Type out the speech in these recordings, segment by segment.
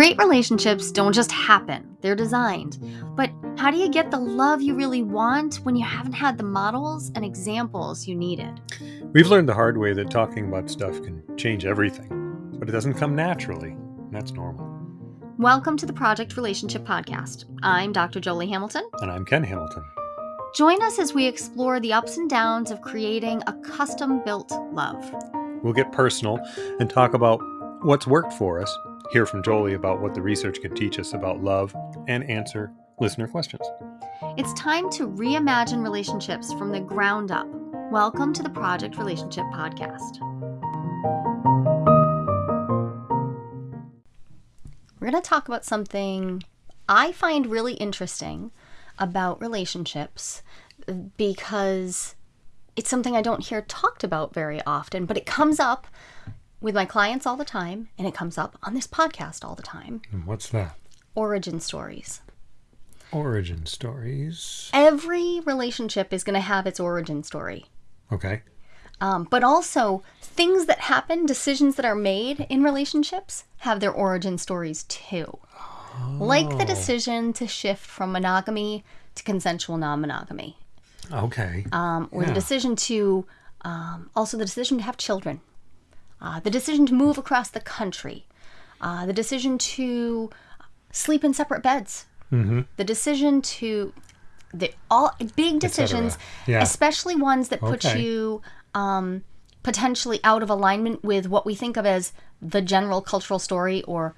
Great relationships don't just happen, they're designed. But how do you get the love you really want when you haven't had the models and examples you needed? We've learned the hard way that talking about stuff can change everything, but it doesn't come naturally. and That's normal. Welcome to the Project Relationship Podcast. I'm Dr. Jolie Hamilton. And I'm Ken Hamilton. Join us as we explore the ups and downs of creating a custom built love. We'll get personal and talk about what's worked for us, hear from Jolie about what the research can teach us about love, and answer listener questions. It's time to reimagine relationships from the ground up. Welcome to the Project Relationship Podcast. We're going to talk about something I find really interesting about relationships because it's something I don't hear talked about very often, but it comes up with my clients all the time and it comes up on this podcast all the time. And what's that? Origin stories. Origin stories. Every relationship is going to have its origin story. Okay. Um, but also, things that happen, decisions that are made in relationships, have their origin stories too. Like the decision to shift from monogamy to consensual non monogamy, Okay. um, or the decision to, um, also the decision to have children, uh, the decision to move across the country, uh, the decision to sleep in separate beds, the decision to, the all big decisions, Yeah. especially ones that put Okay. you um, potentially out of alignment with what we think of as the general cultural story or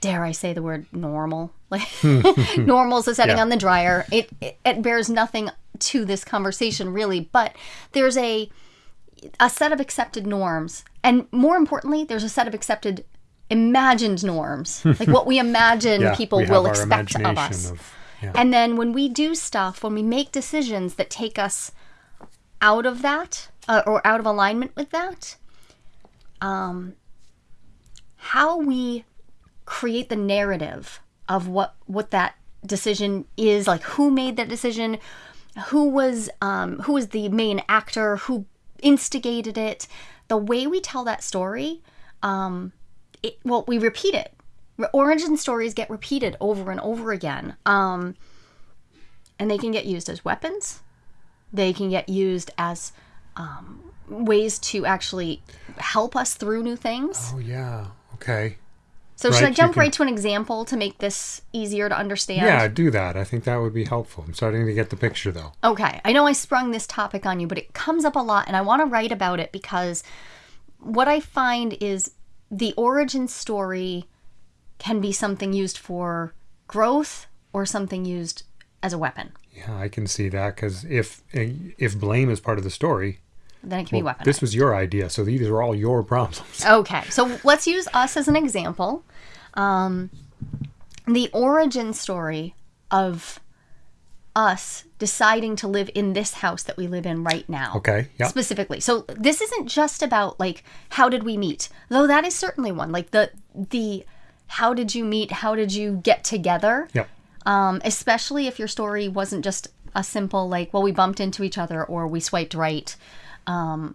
dare I say the word normal? Like normal is the setting Yeah. on the dryer. It, it it bears nothing to this conversation really, but there's a a set of accepted norms, and more importantly, there's a set of accepted imagined norms, like what we imagine yeah, people we will expect of us. of- yeah. And then when we do stuff, when we make decisions that take us out of that uh, or out of alignment with that, um, how we create the narrative of what what that decision is, like who made that decision, who was um, who was the main actor, who instigated it, the way we tell that story, um, it, well, we repeat it. Origin stories get repeated over and over again. Um, and they can get used as weapons. They can get used as um, ways to actually help us through new things. oh, yeah. Okay. So, should I jump can- right to an example to make this easier to understand? Yeah, do that. I think that would be helpful. I'm starting to get the picture, though. Okay, I know I sprung this topic on you, but it comes up a lot, and I want to write about it because what I find is the origin story can be something used for growth or something used as a weapon. Yeah, I can see that because if if blame is part of the story, Then it can be weaponized. this was your idea, so these are all your problems. Okay, so let's use us as an example. Um, the origin story of us deciding to live in this house that we live in right now. Okay. Yeah. Specifically. So this isn't just about like how did we meet? Though that is certainly one. Like the the how did you meet? How did you get together? Yep. Um, especially if your story wasn't just a simple like well we bumped into each other or we swiped right. Um,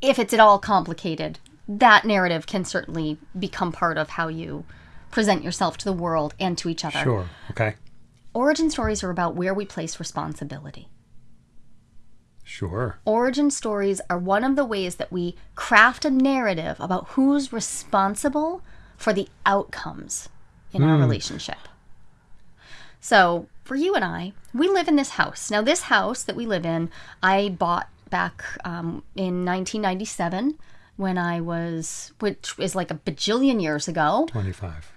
if it's at all complicated, that narrative can certainly become part of how you present yourself to the world and to each other. Sure. Okay. Origin stories are about where we place responsibility. Sure. Origin stories are one of the ways that we craft a narrative about who's responsible for the outcomes in our relationship. So, for you and I, we live in this house. Now, this house that we live in, I bought back um, in 1997 when I was, which is like a bajillion years ago. Twenty-five.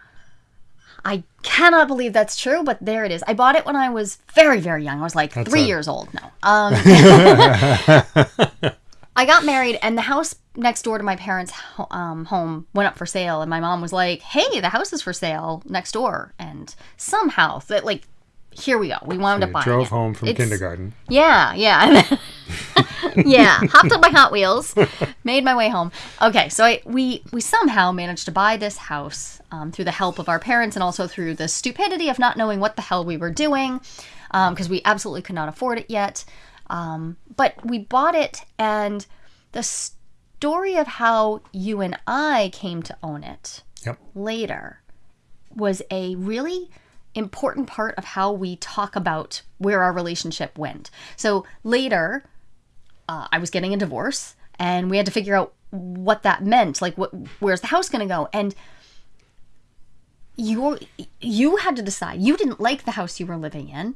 I cannot believe that's true, but there it is. I bought it when I was very, very young. I was like three a- years old. No. Um, I got married, and the house next door to my parents' um, home went up for sale. And my mom was like, "Hey, the house is for sale next door." And somehow, that like, here we go. We wound up You buying drove it. home from It's- kindergarten. yeah, yeah. yeah, hopped on my Hot Wheels, made my way home. Okay, so I, we we somehow managed to buy this house um, through the help of our parents and also through the stupidity of not knowing what the hell we were doing because we absolutely could not afford it yet. Um, but we bought it, and the story of how you and I came to own it Yep. later was a really important part of how we talk about where our relationship went. So later, uh, I was getting a divorce, and we had to figure out what that meant. Like, what, where's the house going to go? And you you had to decide. You didn't like the house you were living in.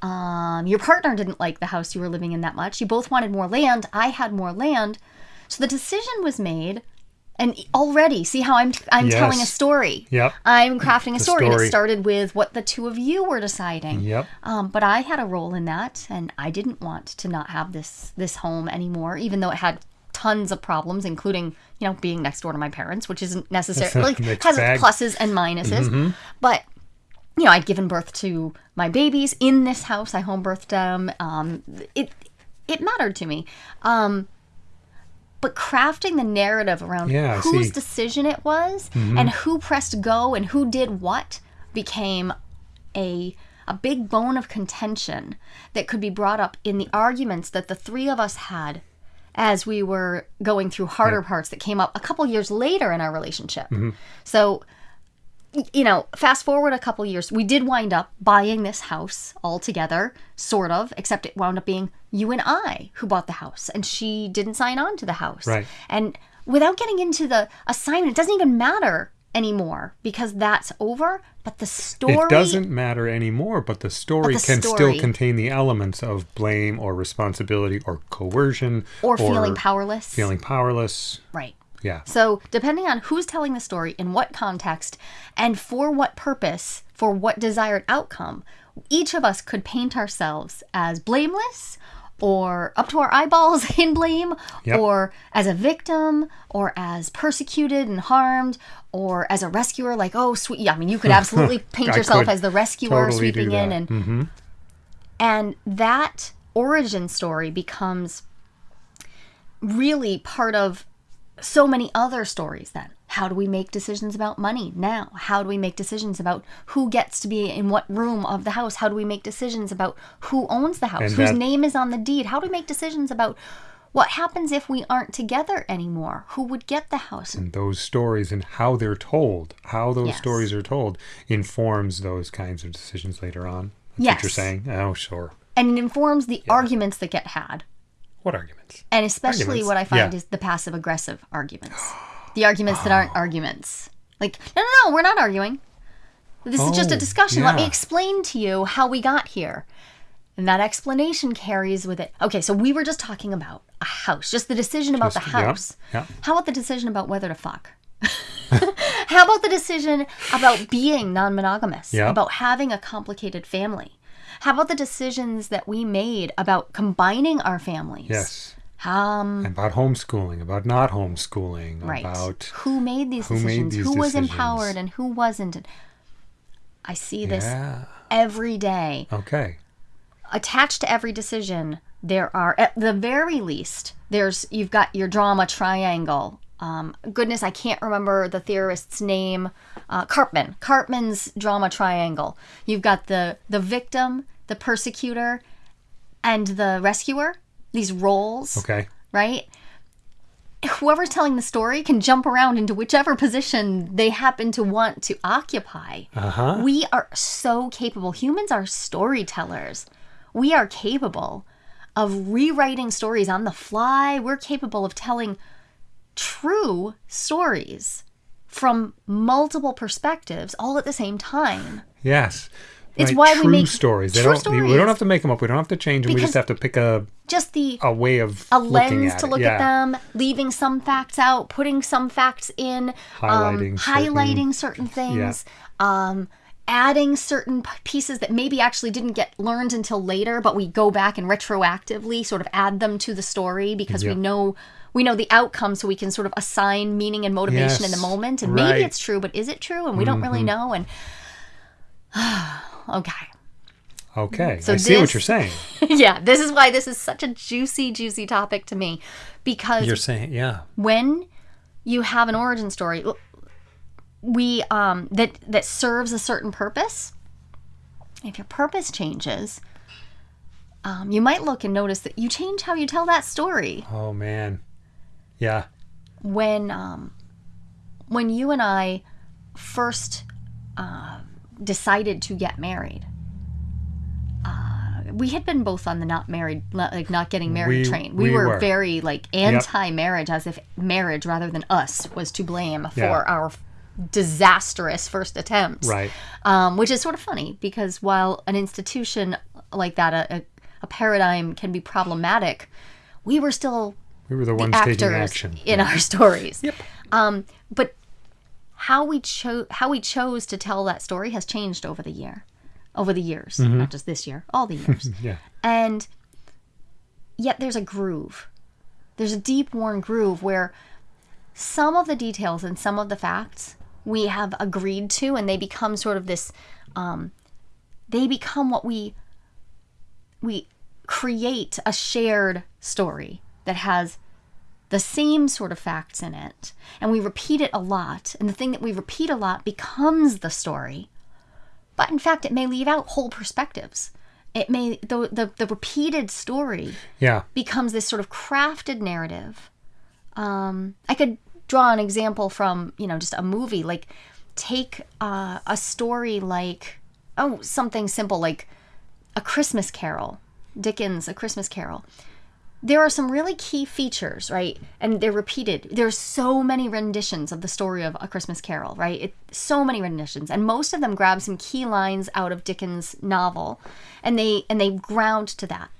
Um, your partner didn't like the house you were living in that much. You both wanted more land. I had more land. So the decision was made. And already, see how I'm I'm telling a story. Yep. I'm crafting a The story, and it started with what the two of you were deciding. Yep. Um, but I had a role in that, and I didn't want to not have this this home anymore, even though it had tons of problems, including you know being next door to my parents, which isn't necessarily like has bag. pluses and minuses. But you know, I'd given birth to my babies in this house. I home birthed them. Um, it it mattered to me. Um, but crafting the narrative around Yeah, whose. Mm-hmm. decision it was and who pressed go and who did what became a a big bone of contention that could be brought up in the arguments that the three of us had as we were going through harder parts that came up a couple years later in our relationship. Mm-hmm. So you know, fast forward a couple years, we did wind up buying this house all together, sort of, except it wound up being you and I who bought the house, and she didn't sign on to the house. Right. And without getting into the assignment, it doesn't even matter anymore because that's over. But the story It doesn't matter anymore, but the story the can story- still contain the elements of blame or responsibility or coercion or feeling powerless. feeling powerless. right. Yeah. So, depending on who's telling the story, in what context, and for what purpose, for what desired outcome, each of us could paint ourselves as blameless or up to our eyeballs in blame Yep. or as a victim or as persecuted and harmed or as a rescuer like oh sweet yeah i mean you could absolutely paint yourself as the rescuer totally sweeping in and Mhm. and that origin story becomes really part of so many other stories then. How do we make decisions about money now? How do we make decisions about who gets to be in what room of the house? How do we make decisions about who owns the house? And Whose that- name is on the deed? How do we make decisions about what happens if we aren't together anymore? Who would get the house? And those stories and how they're told, how those Yes. stories are told, informs those kinds of decisions later on. That's what you're saying. Oh, sure. And it informs the arguments that get had. What arguments? And especially Arguments. what I find Yeah. is the passive aggressive arguments. The arguments that aren't arguments. Like, no, no, no, we're not arguing. This is just a Oh, discussion. Let me explain to you how we got here. And that explanation carries with it. Okay, so we were just talking about a house, just the decision about Just- the house. yep. How about the decision about whether to fuck? how about the decision about being non monogamous? Yep. About having a complicated family? How about the decisions that we made about combining our families? Yes. Um, About homeschooling, about not homeschooling, right. about who made these who made decisions? these who was empowered and who wasn't? I see this yeah. every day. Okay. Attached to every decision, there are at the very least there's you've got your drama triangle. Um, goodness, I can't remember the theorist's name. Uh, Karpman. Karpman's drama triangle. You've got the the victim, the persecutor, and the rescuer. These roles Okay. right? Whoever's telling the story can jump around into whichever position they happen to want to occupy. Uh huh. We are so capable. Humans are storytellers. We are capable of rewriting stories on the fly. We're capable of telling true stories from multiple perspectives all at the same time. Yes. It's Right, why we make stories. They true don't. We don't have to make them up. We don't have to change them. we Because- just have to pick a Just the a way of a looking lens to look yeah. at them, leaving some facts out, putting some facts in, Highlighting um, certain- highlighting certain things, um, adding certain pieces that maybe actually didn't get learned until later, but we go back and retroactively sort of add them to the story because Yep. we know we know the outcome, so we can sort of assign meaning and motivation in the moment. And right. maybe it's true, but is it true? And we don't really know. And okay. Okay. So I see what you're saying. yeah, this is why this is such a juicy, juicy topic to me because You're saying, yeah. when you have an origin story we um that that serves a certain purpose if your purpose changes um, you might look and notice that you change how you tell that story Oh man. Yeah. when um when you and i first uh, decided to get married, uh, we had been both on the not married, like not getting married We- train. We, we were, were. very like anti-marriage, as if marriage rather than us was to blame for Yeah. our disastrous first attempts Right. um, which is sort of funny because while an institution like that, a, a, a paradigm can be problematic, we were still We were the ones actors taking action. in our stories. Yep. Um, but how we chose how we chose to tell that story has changed over the year, over the years, Mm-hmm. not just this year, all the years. Yeah. and yet there's a groove. There's a deep worn groove where some of the details and some of the facts we have agreed to, and they become sort of this. Um, they become what we we create a shared story that has the same sort of facts in it and we repeat it a lot and the thing that we repeat a lot becomes the story but in fact it may leave out whole perspectives it may the the, the repeated story Yeah. becomes this sort of crafted narrative. Um, I could draw an example from you know just a movie. Like take uh, a story like oh something simple like a Christmas Carol, Dickens' A Christmas Carol. There are some really key features, right? And they're repeated. There's so many renditions of the story of A Christmas Carol, right? It, so many renditions, and most of them grab some key lines out of Dickens' novel, and they and they ground to that.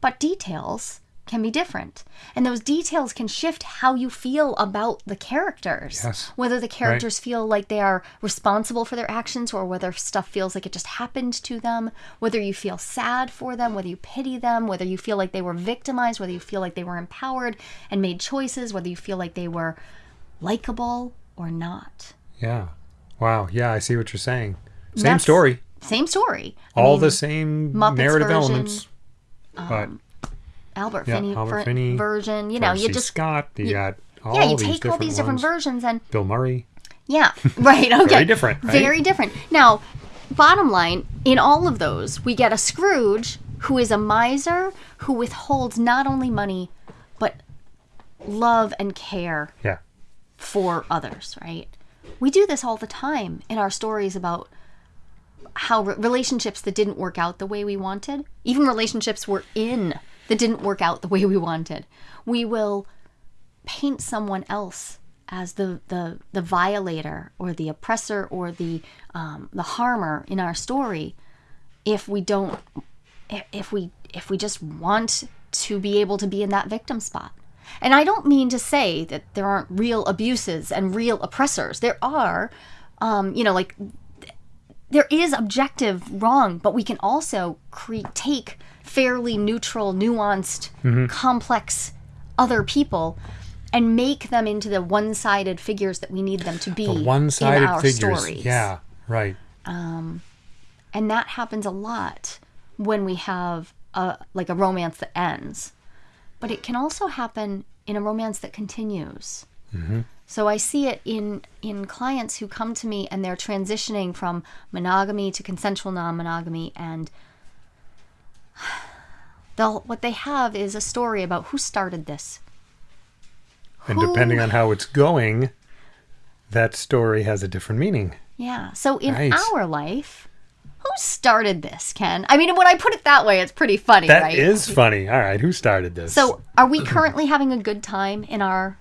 But details can be different, and those details can shift how you feel about the characters. Yes. Whether the characters feel like they are responsible for their actions, or whether stuff feels like it just happened to them. Whether you feel sad for them, whether you pity them, whether you feel like they were victimized, whether you feel like they were empowered and made choices, whether you feel like they were likable or not. Yeah. Wow. Yeah, I see what you're saying. Same That's- story. Same story. I All mean, the same Muppets narrative version, elements. But um, Albert yeah, Finney, Albert Finney, version. You know, you just Scott, you got all yeah, you these take all these different ones. versions and Bill Murray. Yeah, right. Okay. Very different, right? Very different. Now, bottom line, in all of those, we get a Scrooge who is a miser who withholds not only money, but love and care Yeah. for others, right? We do this all the time in our stories about how re- relationships that didn't work out the way we wanted, even relationships we're in that didn't work out the way we wanted, we will paint someone else as the the, the violator or the oppressor or the um, the harmer in our story if we don't if- we if we just want to be able to be in that victim spot. And i don't mean to say that there aren't real abuses and real oppressors. There are um, you know like there is objective wrong but we can also cre- take fairly neutral nuanced complex other people and make them into the one-sided figures that we need them to be in One-sided our figures. stories Yeah. Right. Um, and that happens a lot when we have a like a romance that ends but it can also happen in a romance that continues so i see it in in clients who come to me and they're transitioning from monogamy to consensual non-monogamy and they'll what they have is a story about who started this And Who- depending on how it's going, that story has a different meaning. Yeah. So in Right. our life, who started this, Ken? I mean, when I put it that way, it's pretty funny, That is right? funny. All right. Who started this? So, are we currently having a good time in our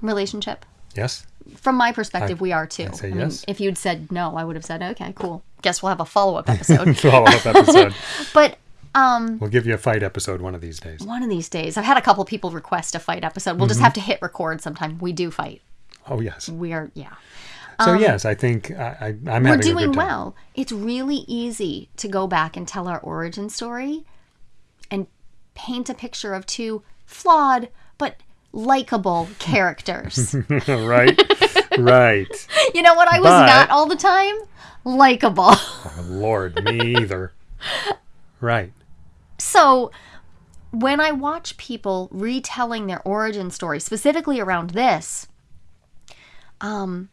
relationship? yes. From my perspective, we are too. I'd say I mean, yes. if you'd said no, I would have said, okay, cool. Guess we'll have a follow up episode. Follow up episode. but um, We'll give you a fight episode one of these days. one of these days, I've had a couple people request a fight episode. We'll just Mm-hmm. have to hit record sometime. We do fight. Oh yes. We are, yeah. So yes, I think I, I, I'm we're doing well. It's really easy to go back and tell our origin story and paint a picture of two flawed but likable characters. right. right. you know what I was But- not all the time? Likable. Oh, Lord, me either. Right. So when I watch people retelling their origin story, specifically around this, um,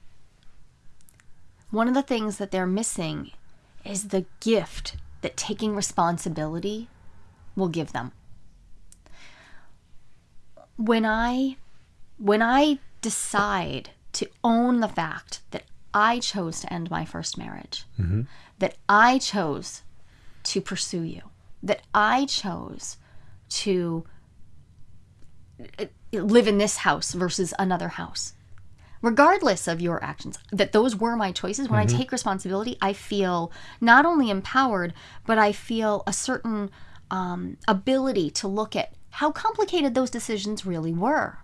one of the things that they're missing is the gift that taking responsibility will give them. When I when I decide to own the fact that I chose to end my first marriage, that I chose to pursue you, that I chose to uh, live in this house versus another house. Regardless of your actions, that those were my choices. When I take responsibility, I feel not only empowered, but I feel a certain um, ability to look at how complicated those decisions really were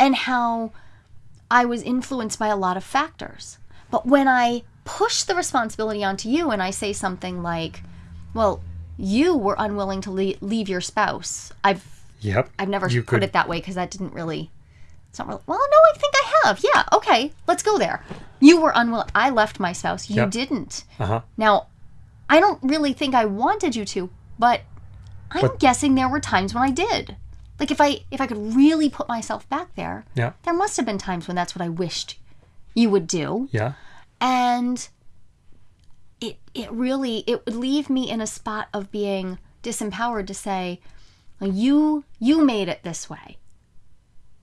and how I was influenced by a lot of factors. But when I push the responsibility onto you and I say something like, well, you were unwilling to le- leave your spouse. I've Yep. I've never You put could- it that way because that didn't really. It's not really. Well, no, I think I have. Yeah. Okay. Let's go there. You were unwilling. I left my spouse. You Yep. didn't. Uh huh. Now, I don't really think I wanted you to, but I'm But- guessing there were times when I did. Like if I if I could really put myself back there, Yeah. there must have been times when that's what I wished you would do. Yeah. And it really it would leave me in a spot of being disempowered to say, you you made it this way.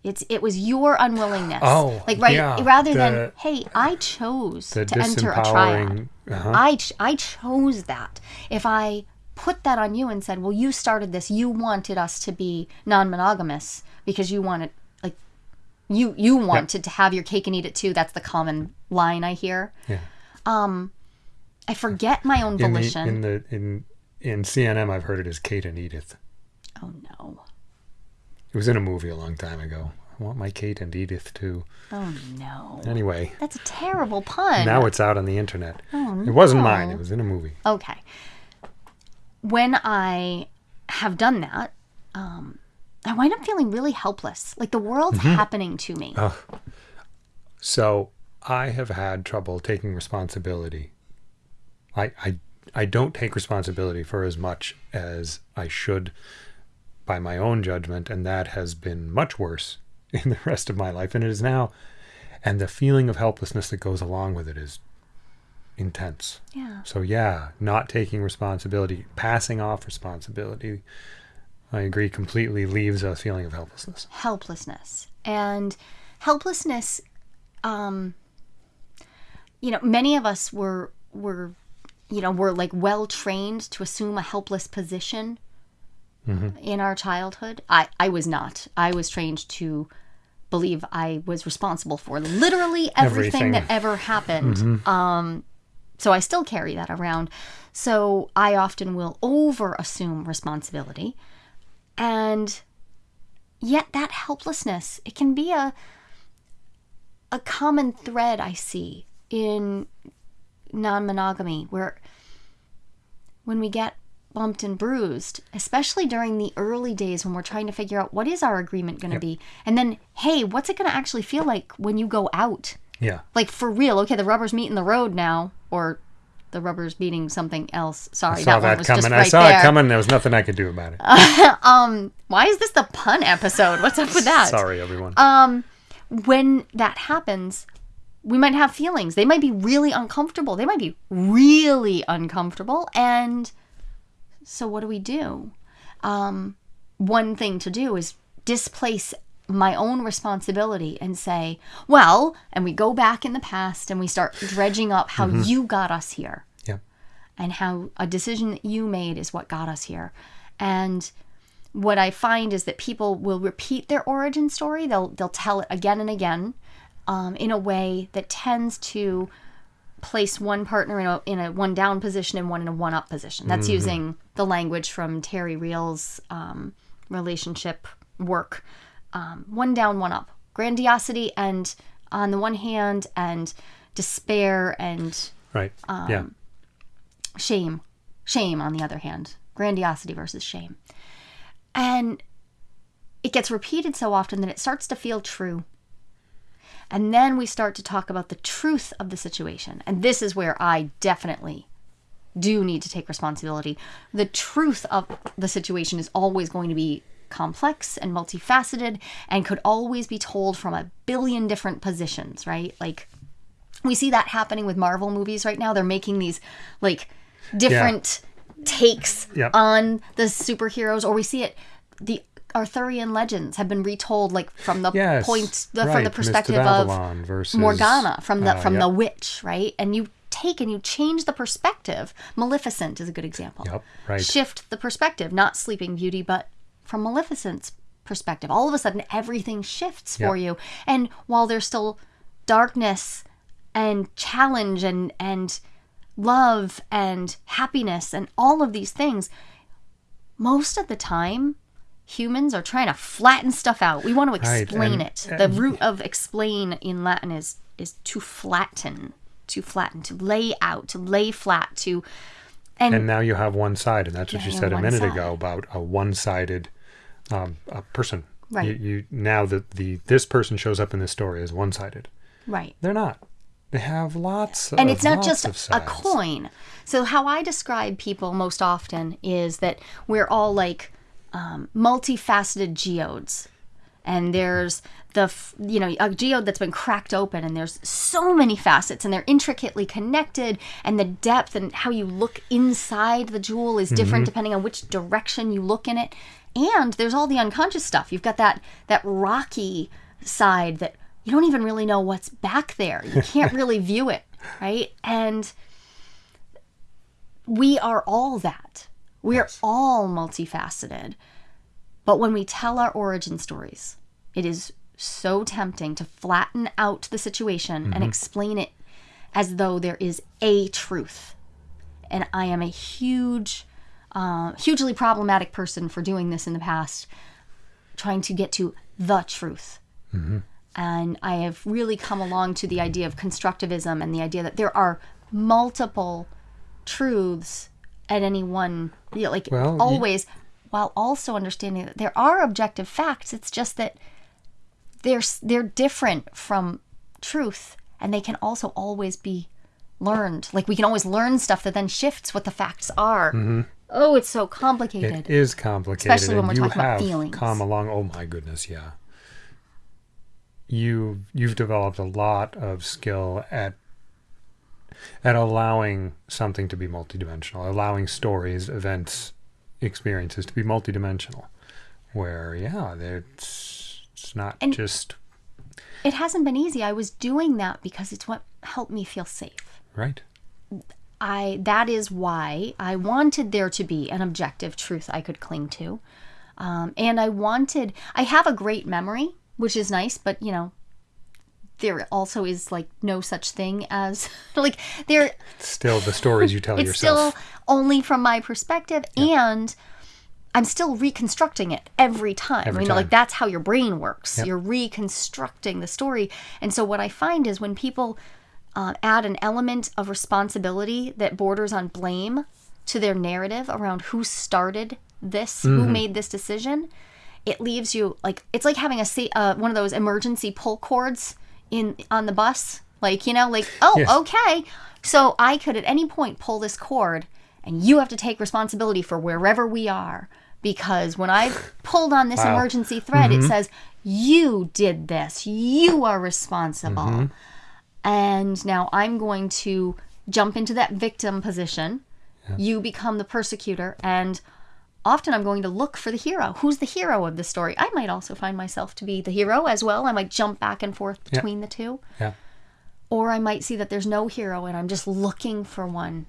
It's it was your unwillingness. Oh, like right yeah, rather the- than hey, I chose to enter a triad. disempowering. Uh-huh. I ch- I chose that. If I put that on you and said, "Well, you started this. You wanted us to be non-monogamous because you wanted like you you wanted to have your cake and eat it too." That's the common line I hear. Yeah. I forget my own In the volition. in the in in CNM, I've heard it as Kate and Edith. oh no. It was in a movie a long time ago. I want my Kate and Edith too. Oh no. Anyway, That's a terrible pun. now it's out on the internet. Oh, no! It wasn't mine. It was in a movie. Okay. When I have done that, um, I wind up feeling really helpless. Like the world's Mm-hmm. happening to me. So I have had trouble taking responsibility. I, I I don't take responsibility for as much as I should by my own judgment, and that has been much worse in the rest of my life and it is now. And the feeling of helplessness that goes along with it is intense. Yeah. So yeah, not taking responsibility, passing off responsibility, I agree completely leaves a feeling of helplessness. helplessness and helplessness um you know many of us were were you know were like well trained to assume a helpless position in our childhood. I i was not. I was trained to believe i was responsible for literally everything, Everything. that ever happened. Um so i still carry that around. So i often will over assume responsibility. And yet that helplessness it can be a a common thread i see in non-monogamy where when we get bumped and bruised especially during the early days when we're trying to figure out what is our agreement going to be and then hey what's it going to actually feel like when you go out Yeah. like for real okay the rubber's meeting the road now or the rubber's meeting something else sorry I saw that one was coming. just I right saw there it coming. There was nothing I could do about it. um why is this the pun episode what's up with that Sorry, everyone. um when that happens we might have feelings. They might be really uncomfortable. They might be really uncomfortable. And so what do we do? Um one thing to do is displace my own responsibility and say well and we go back in the past and we start dredging up how you got us here. Yeah. and how a decision that you made is what got us here. And what I find is that people will repeat their origin story. They'll they'll tell it again and again, um, in a way that tends to place one partner in a in a one down position and one in a one up position. That's using the language from Terry Real's um, relationship work. Um, one down, one up. Grandiosity and on the one hand, and despair and Right. Um, yeah. shame. Shame, on the other hand. Grandiosity versus shame. And it gets repeated so often that it starts to feel true. And then we start to talk about the truth of the situation. And this is where I definitely do need to take responsibility. The truth of the situation is always going to be complex and multifaceted and could always be told from a billion different positions, right? Like, we see that happening with Marvel movies right now. They're making these like different takes Yep. on the superheroes, or we see it the Arthurian legends have been retold, like from the Yes, point, the, right, from the perspective of versus Morgana, from the uh, from yep, the witch, right? And you take and you change the perspective. Maleficent is a good example. Yep, right. Shift the perspective, not Sleeping Beauty, but from Maleficent's perspective. All of a sudden, everything shifts for you. And while there's still darkness and challenge and and love and happiness and all of these things, most of the time humans are trying to flatten stuff out. We want to Right, explain and- it. The root of explain in Latin is is to flatten, to flatten, to lay out, to lay flat, to and, And now you have one side, and that's what you you said a minute side. ago about a one-sided um, a person. Right. You, you now that the this person shows up in this story as one-sided. right. They're not. They have lots. and of, it's not just a coin. So how I describe people most often is that we're all like um, multifaceted geodes, and there's the you know a geode that's been cracked open, and there's so many facets, and they're intricately connected, and the depth and how you look inside the jewel is different depending on which direction you look in it, and there's all the unconscious stuff. You've got that that rocky side that you don't even really know what's back there. You can't really view it, right? And we are all that. We are all multifaceted. But when we tell our origin stories, it is so tempting to flatten out the situation and explain it as though there is a truth. And I am a huge, uh, hugely problematic person for doing this in the past, trying to get to the truth. And I have really come along to the idea of constructivism and the idea that there are multiple truths at any one, you know, like Well, you- always, while also understanding that there are objective facts. It's just that they're they're different from truth, and they can also always be learned. Like we can always learn stuff that then shifts what the facts are. Mm-hmm. Oh, it's so complicated. It is complicated, Especially when we're you talking about have feelings. come along. Oh my goodness, yeah. You you've developed a lot of skill at at allowing something to be multidimensional, allowing stories, events, experiences to be multidimensional. Where yeah, it's it's not And- just it hasn't been easy. I was doing that because it's what helped me feel safe. right. I that is why I wanted there to be an objective truth I could cling to, um, and I wanted. I have a great memory, which is nice, but you know, there also is like no such thing as like there. Still, the stories you tell It's yourself. still only from my perspective, and I'm still reconstructing it every time. Every you know, like that's how your brain works. You're reconstructing the story, and so what I find is when people uh, add an element of responsibility that borders on blame to their narrative around who started this, who Mm-hmm. made this decision, it leaves you like it's like having a uh, one of those emergency pull cords in on the bus. Like you know, like oh Yes. okay, so I could at any point pull this cord, and you have to take responsibility for wherever we are. Because when I pulled on this Wow. emergency thread, it mm-hmm. says, You did this. You are responsible. Mm-hmm. And now I'm going to jump into that victim position. You become the persecutor. And often I'm going to look for the hero. Who's the hero of the story? I might also find myself to be the hero as well. I might jump back and forth between the two. Yeah. Or I might see that there's no hero and I'm just looking for one.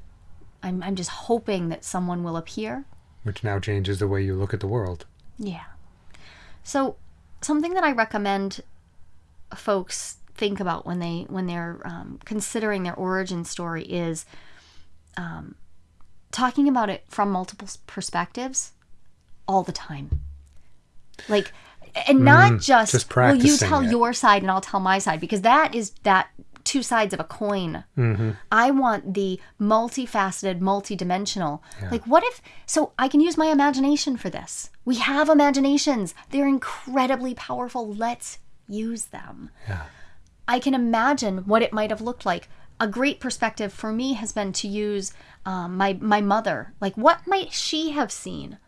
I'm, I'm just hoping that someone will appear. Which now changes the way you look at the world. Yeah. So something that I recommend folks think about when they when they're um, considering their origin story is um, talking about it from multiple perspectives all the time. Like, and not just, Mm, just well, you tell it. your side and I'll tell my side because that is that two sides of a coin. Mm-hmm. I want the multifaceted, multidimensional. Like, what if? So I can use my imagination for this. We have imaginations. They're incredibly powerful. Let's use them. Yeah. I can imagine what it might have looked like. A great perspective for me has been to use um, my my mother. Like, what might she have seen?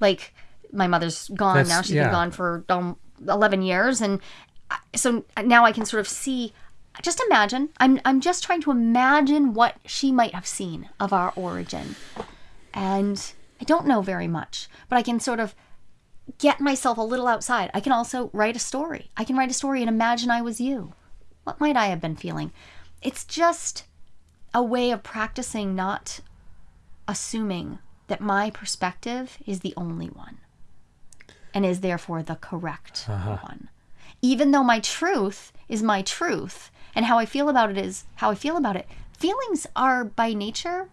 Like, my mother's gone That's- now. She's yeah. been gone for um, eleven years, and I- so now I can sort of see. Just imagine. I'm I'm just trying to imagine what she might have seen of our origin, and I don't know very much, but I can sort of get myself a little outside. I can also write a story. I can write a story and imagine I was you. What might I have been feeling? It's just a way of practicing not assuming that my perspective is the only one and is therefore the correct one. Even though my truth is my truth and how I feel about it is how I feel about it, feelings are by nature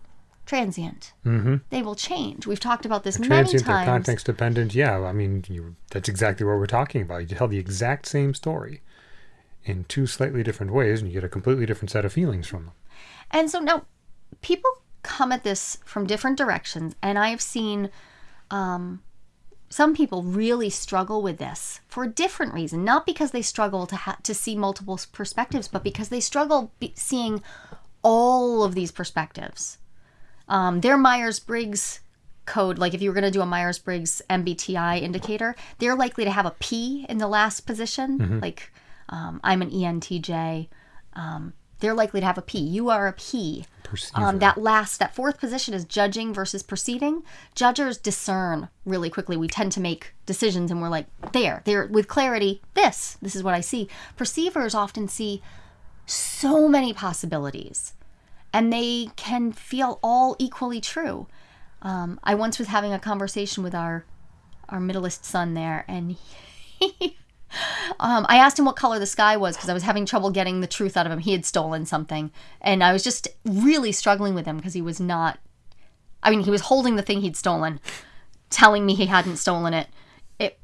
transient. Mm-hmm. They will change. We've talked about this many Transient, they're times. context dependent. Yeah, I mean, you, that's exactly what we're talking about. You tell the exact same story in two slightly different ways, and you get a completely different set of feelings from them. And so now people come at this from different directions, and I have seen um, some people really struggle with this for a different reason. Not because they struggle to ha- to see multiple perspectives, but because they struggle be- seeing all of these perspectives. Um, their Myers Briggs code, like if you were going to do a Myers Briggs MBTI indicator, they're likely to have a P in the last position. Like um, I'm an ENTJ. Um, they're likely to have a P. You are a P. Um, that last, that fourth position is judging versus perceiving. Judgers discern really quickly. We tend to make decisions and we're like, there, there, with clarity, this, this is what I see. Perceivers often see so many possibilities and they can feel all equally true. Um, I once was having a conversation with our our middleest son there, and he, um, I asked him what color the sky was because I was having trouble getting the truth out of him. He had stolen something, and I was just really struggling with him because he was not. I mean, he was holding the thing he'd stolen, telling me he hadn't stolen it. It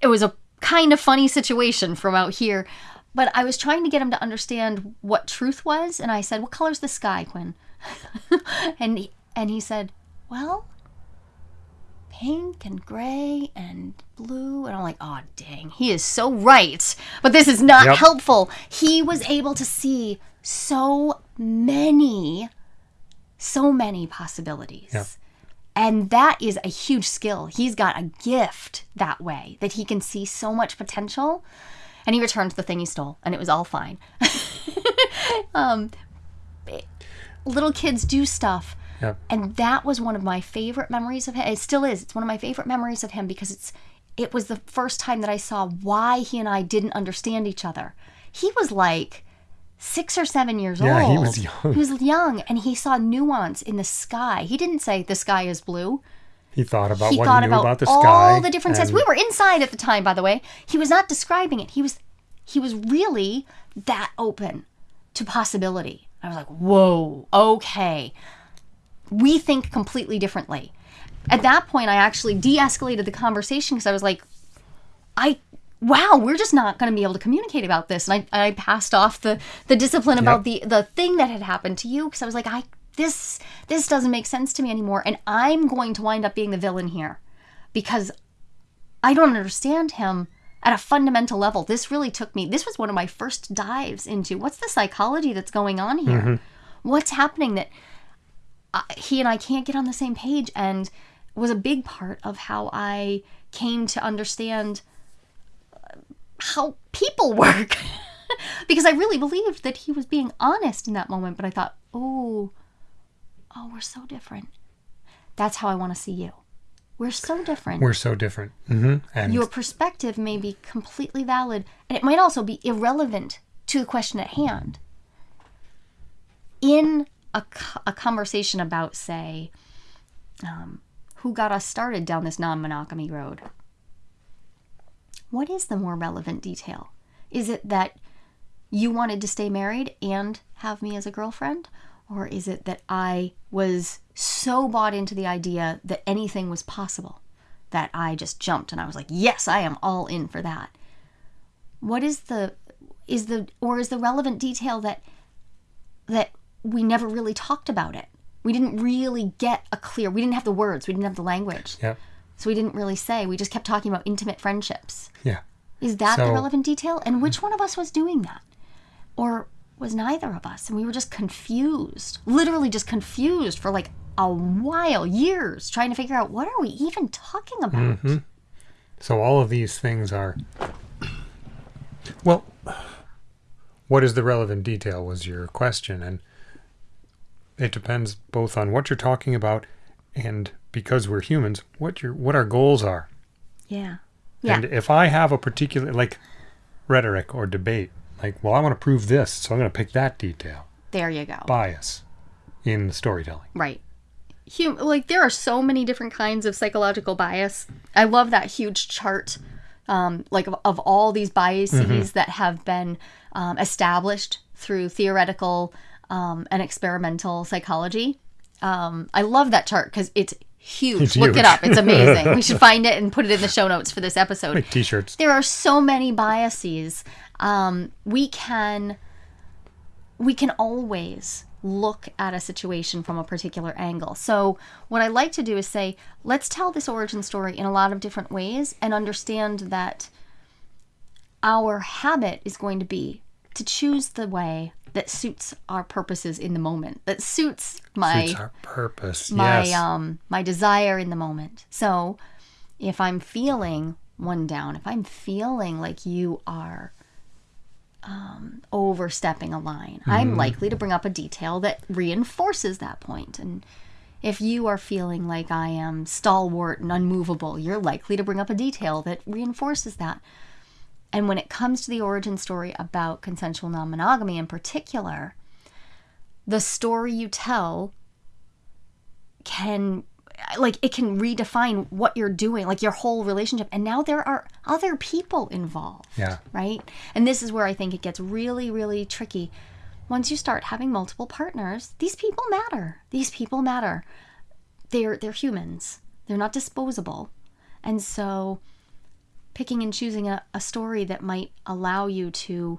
it was a kind of funny situation from out here, but I was trying to get him to understand what truth was, and I said, "What color's the sky, Quinn?" and he, and he said, "Well, pink and gray and blue." And I'm like, "Oh, dang, he is so right." But this is not Yep. helpful. He was able to see so many so many possibilities. Yep. And that is a huge skill. He's got a gift that way that he can see so much potential. And he returned the thing he stole, and it was all fine. um, little kids do stuff. And that was one of my favorite memories of him. It still is. It's one of my favorite memories of him because it's it was the first time that I saw why he and I didn't understand each other. He was like six or seven years Yeah, old. he was young. He was young, and he saw nuance in the sky. He didn't say the sky is blue. He thought about he what thought he knew about, about the all sky. the different sets. and- We were inside at the time, by the way. He was not describing it. He was he was really that open to possibility. I was like, whoa, okay. We think completely differently. At that point, I actually de-escalated the conversation because I was like, I wow, we're just not going to be able to communicate about this. And I, I passed off the the discipline about the the thing that had happened to you because I was like, I this this doesn't make sense to me anymore, and I'm going to wind up being the villain here because I don't understand him at a fundamental level. This really took me. This was one of my first dives into what's the psychology that's going on here. Mm-hmm. What's happening that I, he and I can't get on the same page, and was a big part of how I came to understand how people work. because I really believed that he was being honest in that moment, but I thought, oh, oh, we're so different. That's how I want to see you. We're so different. We're so different. hmm And Your perspective may be completely valid, and it might also be irrelevant to the question at hand. In a, a conversation about, say, um, who got us started down this non monogamy road, what is the more relevant detail? Is it that you wanted to stay married and have me as a girlfriend? Or is it that I was so bought into the idea that anything was possible that I just jumped and I was like, yes, I am all in for that? What is the is the or is the relevant detail that that we never really talked about it? We didn't really get a clear we didn't have the words, we didn't have the language. yeah, So we didn't really say. We just kept talking about intimate friendships. yeah. Is that the relevant detail? And which one of us was doing that? Or was neither of us? And we were just confused, literally just confused for like a while, years, trying to figure out what are we even talking about? Mm-hmm. So all of these things are. Well, what is the relevant detail was your question, and it depends both on what you're talking about and because we're humans, what your what our goals are. Yeah. Yeah. And if I have a particular like rhetoric or debate, like, well, I want to prove this, so I'm going to pick that detail. There you go. Bias in the storytelling. Right. Hum- like there are so many different kinds of psychological bias. I love that huge chart, um, like of, of all these biases that have been um, established through theoretical um, and experimental psychology. Um, I love that chart because it's huge. It's Look it up; it's amazing. we should find it and put it in the show notes for this episode Like t-shirts. there are so many biases um, we can we can always look at a situation from a particular angle so what i like to do is say let's tell this origin story in a lot of different ways and understand that our habit is going to be to choose the way that suits our purposes in the moment that suits my Suits our purpose. my yes. um my desire in the moment. So if I'm feeling one down, if I'm feeling like you are um, overstepping a line, I'm likely to bring up a detail that reinforces that point. And if you are feeling like I am stalwart and unmovable, you're likely to bring up a detail that reinforces that. And when it comes to the origin story about consensual non monogamy in particular, the story you tell can like it can redefine what you're doing like your whole relationship. And now there are other people involved Yeah. right? And this is where i think it gets really really tricky. Once you start having multiple partners these people matter. These people matter. They're they're humans. They're not disposable. And so picking and choosing a, a story that might allow you to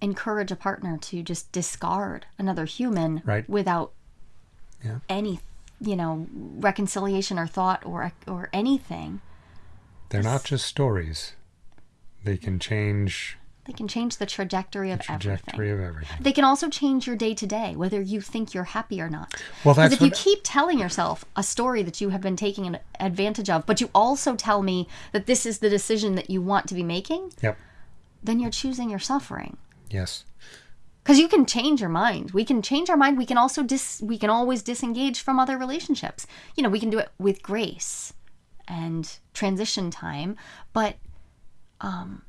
encourage a partner to just discard another human Right. without Yeah. any you know reconciliation or thought or or anything They're not just stories. They can change they can change the trajectory of trajectory everything of everything. they can also change your day to day whether you think you're happy or not Well, because that's if you keep telling yourself a story that you have been taking an advantage of but you also tell me that this is the decision that you want to be making Yep. then you're choosing your suffering Yes. because you can change your mind we can change our mind we can also dis we can always disengage from other relationships you know we can do it with grace and transition time but um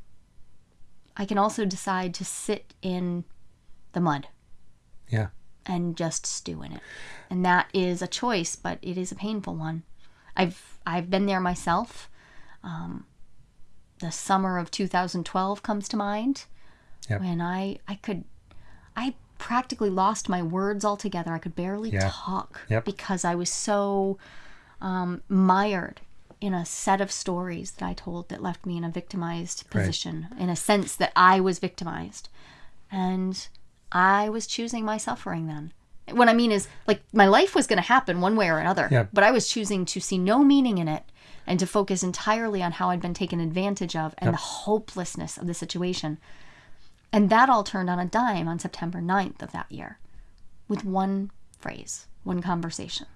i can also decide to sit in the mud Yeah. and just stew in it and that is a choice but it is a painful one i've i've been there myself um the summer of 2012 comes to mind Yep. when i i could i practically lost my words altogether i could barely Yeah. talk Yep. because i was so um, mired in a set of stories that i told that left me in a victimized Right. position in a sense that i was victimized and I was choosing my suffering then. What I mean is, like, my life was going to happen one way or another, Yeah. but I was choosing to see no meaning in it and to focus entirely on how I'd been taken advantage of and the hopelessness of the situation. And that all turned on a dime on September 9th of that year with one phrase, one conversation.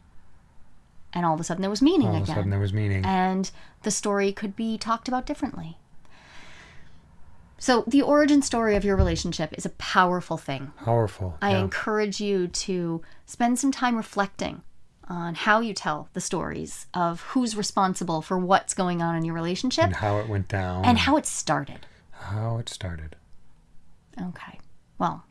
And all of a sudden there was meaning All of a again sudden there was meaning. and the story could be talked about differently. So, the origin story of your relationship is a powerful thing. Powerful. I yeah. encourage you to spend some time reflecting on how you tell the stories of who's responsible for what's going on in your relationship and how it went down. and how it started. how it started. Okay. Well,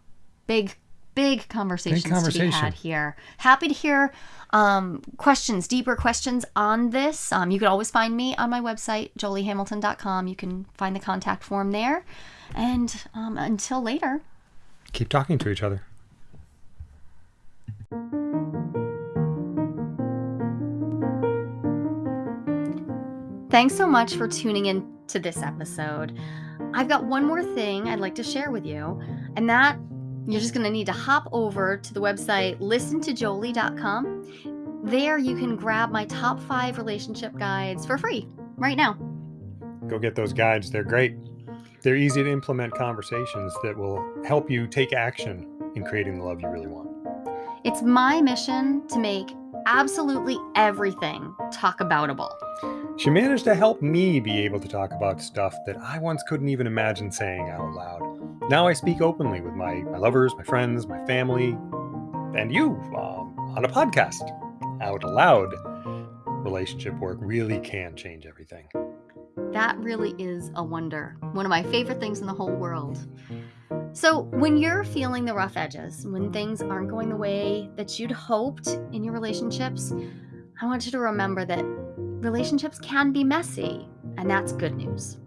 big, big conversations to be had here. Happy to hear um, questions, deeper questions on this. Um, you can always find me on my website, joliehamilton.com. You can find the contact form there. And um, until later, Keep talking to each other. Thanks so much for tuning in to this episode. I've got one more thing I'd like to share with you, and that you're just going to need to hop over to the website listentojolie.com. There you can grab my top five relationship guides for free right now. Go get those guides. They're great. They're easy to implement conversations that will help you take action in creating the love you really want. It's my mission to make absolutely everything talk aboutable. She managed to help me be able to talk about stuff that I once couldn't even imagine saying out loud. Now I speak openly with my, my lovers, my friends, my family, and you um, on a podcast out loud. Relationship work really can change everything. That really is a wonder. One of my favorite things in the whole world. So, when you're feeling the rough edges, when things aren't going the way that you'd hoped in your relationships, I want you to remember that relationships can be messy, and that's good news.